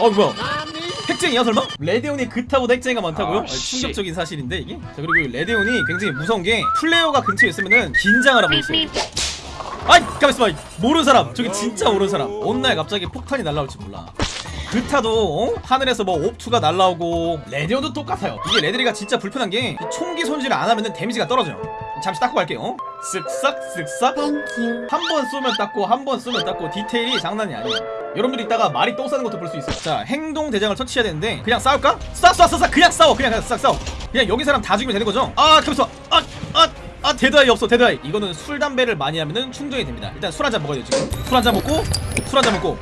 어 뭐야? 핵쟁이야 설마? 레데온이 그타보다 핵쟁이가 많다고요? 아. 충격적인 사실인데 이게? 자 그리고 이 레데온이 굉장히 무서운 게 플레이어가 근처에 있으면은 긴장을 하고 있어요. 아이 가만있어 봐. 모르는 사람. 저기 진짜 모르는 사람. 어느 날 갑자기 폭탄이 날라올지 몰라. 그타도 어? 하늘에서 뭐 옵투가 날라오고 레데온도 똑같아요. 이게 레데리가 진짜 불편한 게 이 총기 손질을 안 하면은 데미지가 떨어져요 잠시 닦고 갈게요. 쓱싹 쓱싹. 한번 쏘면 닦고 한 번 쏘면 닦고. 디테일이 장난이 아니에요. 여러분들이 이따가 말이 똥 싸는 것도 볼 수 있어요. 자 행동 대장을 터치해야 되는데 그냥 싸울까? 쏴쏴쏴쏴 그냥 싸워. 그냥 그냥 싹 싸워. 그냥 여기 사람 다 죽이면 되는 거죠? 아 가만있어 아아 아 Dead Eye 없어 Dead Eye. 이거는 술 담배를 많이 하면은 충전이 됩니다. 일단 술 한 잔 먹어야 돼 지금. 술 한 잔 먹고 술 한 잔 먹고.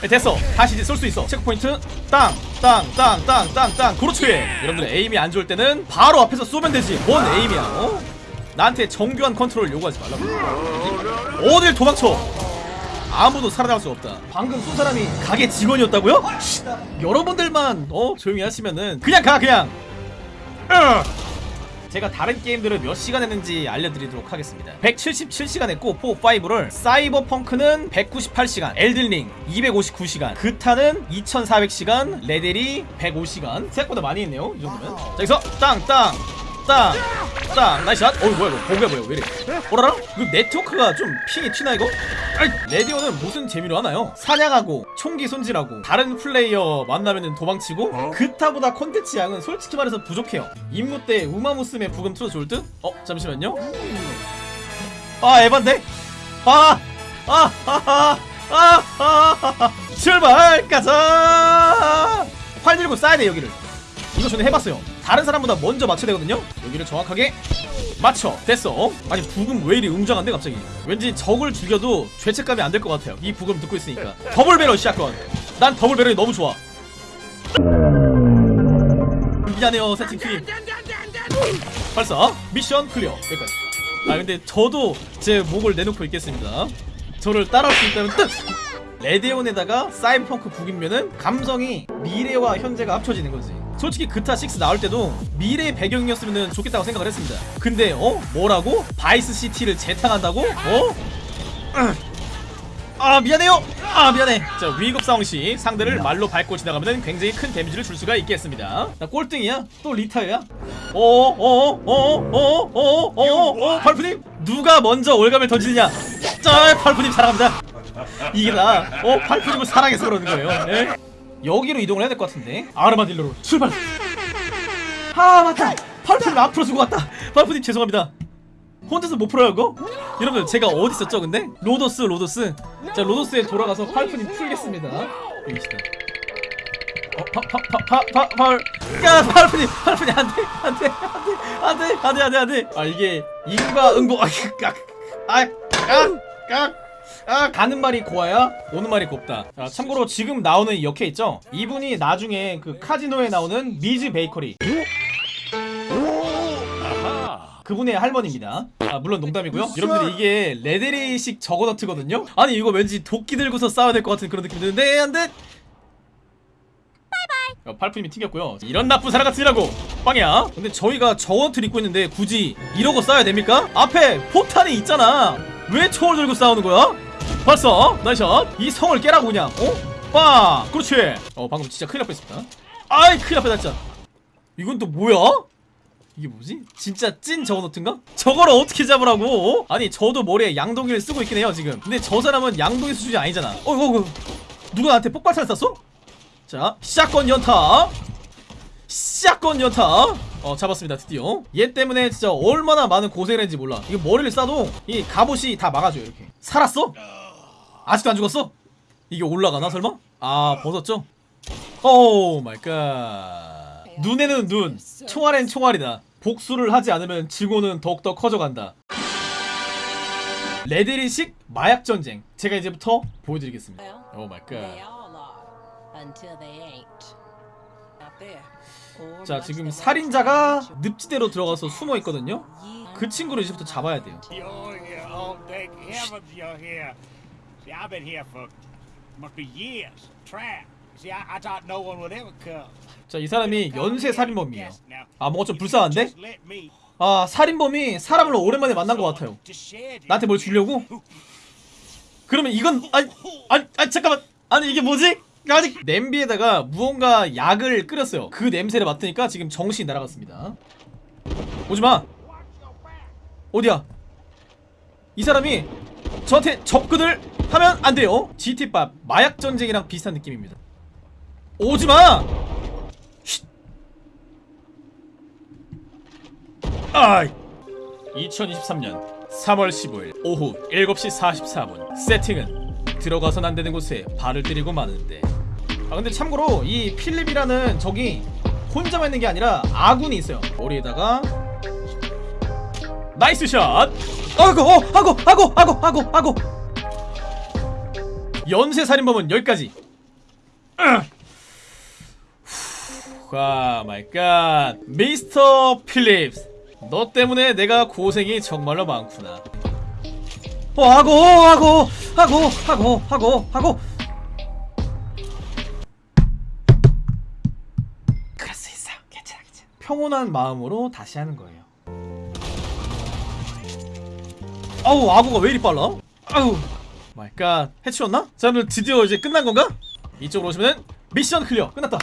네, 됐어. 다시 이제 쏠 수 있어. Checkpoint. 땅 땅 땅 땅 땅땅. 그렇지. 여러분들 aim이 안 좋을 때는 바로 앞에서 쏘면 되지. 뭔 aim이야 어? 나한테 정교한 컨트롤 요구하지 말라고 어딜 도망쳐? 아무도 살아남을 수 없다. 방금 쏜 사람이 가게 직원이었다고요? 여러분들만 어 조용히 하시면은 그냥 가 그냥! 으! 제가 다른 게임들을 몇 시간 했는지 알려드리도록 하겠습니다. 177시간 했고 4, 5를 사이버펑크는 198시간 엘든링 259시간 그타는 2400시간 레데리 105시간. 생각보다 많이 했네요 이 정도면. 자 여기서 땅땅 땅! 땅! Nice shot! 어이 뭐야 이거 보기가 뭐야 왜이래 오라라? 이거 네트워크가 좀 핑이 튀나 이거? 아이 레디오는 무슨 재미로 하나요? 사냥하고 총기 손질하고 다른 플레이어 만나면은 도망치고 그타보다 콘텐츠 양은 솔직히 말해서 부족해요 임무 때 우마무스메 부금 틀어줄 듯? 어 잠시만요 아 에반데? 아! 아! 아! 아! 아! 아! 아! 출발! 가자! 활 들고 쏴야 돼 여기를 이거 저는 해봤어요. 다른 사람보다 먼저 맞춰야 되거든요. 여기를 정확하게 맞춰. 됐어. 어? 아니 부금 왜 이리 웅장한데 갑자기? 왠지 적을 죽여도 죄책감이 안 될 것 같아요. 이 부금 듣고 있으니까. Double barrel shotgun 난 double barrel이 너무 좋아. 미안해요 세팅 팀. 발사. Mission clear. 여기까지. 아 근데 저도 제 목을 내놓고 있겠습니다. 저를 따라올 수 있다면 뜻. 레데온에다가 사이버펑크 섞이면은 감성이 미래와 현재가 합쳐지는 거지 솔직히 그타 6 나올 때도 미래의 배경이었으면 좋겠다고 생각을 했습니다 근데 어? 뭐라고? 바이스 시티를 재탕한다고? 어? 아 미안해요 아 미안해 자 위급 상황 시 상대를 말로 밟고 지나가면 굉장히 큰 데미지를 줄 수가 있겠습니다 나 꼴등이야? 또 리타야? 어어어어어어어어어 발프님 누가 먼저 올가밀 던지느냐 짤 발프님 사랑합니다 이게 나 어? 발프님을 사랑해서 그러는 거예요 예? 여기로 이동을 해야 될 것 같은데 아르마딜로로 출발 아 맞다 발프님 앞으로 주고 갔다 발프님 죄송합니다 혼자서 못 풀어요 그거? 여러분 제가 어디 있었죠 근데? 로도스 로도스 자 로도스에 돌아가서 발프님 풀겠습니다 여기 있다 어, 파, 파, 파, 파, 파, 팔, 야, 팔프님, 팔프님, 안 돼, 안 돼, 안 돼, 안 돼, 안 돼, 안 돼, 안 돼. 아, 이게, 인과 응보, 아, 깍, 아, 깍, 깍, 아, 가는 말이 고와야 오는 말이 곱다. 자, 참고로 지금 나오는 이 역해 있죠? 이분이 나중에 그 카지노에 나오는 미즈 베이커리. 그분의 할머니입니다. 아, 물론 농담이고요. 여러분들 이게 레데리식 저거너트거든요. 아니 이거 왠지 도끼 들고서 싸워야 될 것 같은 그런 느낌이 드는데 안 돼. 어, 팔프님이 튕겼고요. 이런 나쁜 사람 같으라고 빵이야. 근데 저희가 저원트를 입고 있는데 굳이 이러고 싸워야 됩니까? 앞에 포탄이 있잖아. 왜 총을 들고 싸우는 거야? 봤어? 나이샷. 이 성을 깨라고 그냥. 어? 빵. 그렇지. 어 방금 진짜 큰일 날 뻔했습니다. 아이 큰일 날 뻔했다. 이건 또 뭐야? 이게 뭐지? 진짜 찐 저거너트인가? 저거를 어떻게 잡으라고? 어? 아니 저도 머리에 양동이를 쓰고 있긴 해요 지금 근데 저 사람은 양동이 수준이 아니잖아 어 이거 누가 나한테 폭발탄 쐈어? 자 샷건 연타 샷건 연타. 어 잡았습니다 드디어. 얘 때문에 진짜 얼마나 많은 고생을 했는지 몰라. 이거 머리를 쏴도 이 갑옷이 다 막아줘요 이렇게. 살았어? 아직도 안 죽었어? 이게 올라가나 설마? 아 벗었죠? Oh my god 눈에는 눈 총알엔 총알이다. 복수를 하지 않으면 증오는 더욱더 커져간다. 레데리식 마약 전쟁. 제가 이제부터 보여드리겠습니다. Oh my god 자 지금 살인자가. 늪지대로 들어가서 숨어 있거든요. 그 친구를 이제부터 잡아야 돼요 You're here. Oh, thank heavens you're here. See, I've been here for must be years. Trap. See, I, I thought no one would ever come. 자이 사람이 연쇄 살인범이에요 아 뭔가 좀 불쌍한데? 아 살인범이 사람을 오랜만에 만난 것 같아요. 나한테 뭘 주려고? 그러면 이건 아니 아니, 아니 잠깐만 아니 이게 뭐지? 아직 냄비에다가 무언가 약을 끓였어요. 그 냄새를 맡으니까 지금 정신이 날아갔습니다. 오지마! 어디야? 이 사람이 저한테 접근을 하면 안 돼요. GT밥 마약 전쟁이랑 비슷한 느낌입니다. 오지마! 쉿. 아이! 2023년 3월 15일 오후 7시 44분. 세팅은 들어가선 안 되는 곳에 발을 들이고 마는데 아 근데 참고로 이 필립이라는 적이 혼자만 있는 게 아니라 아군이 있어요. 머리에다가 nice shot! 아고 어 하고 하고 하고 하고 하고! 연쇄 살인범은 여기까지. 와 my god 미스터 필립스 너 때문에 내가 고생이 정말로 많구나. 어 하고 하고 하고 하고 하고 하고 평온한 마음으로 다시 하는 거예요 아우 아구가 왜 이리 빨라? 아우 my god 해치웠나? 자 여러분 드디어 이제 끝난 건가? 이쪽으로 오시면 mission clear 끝났다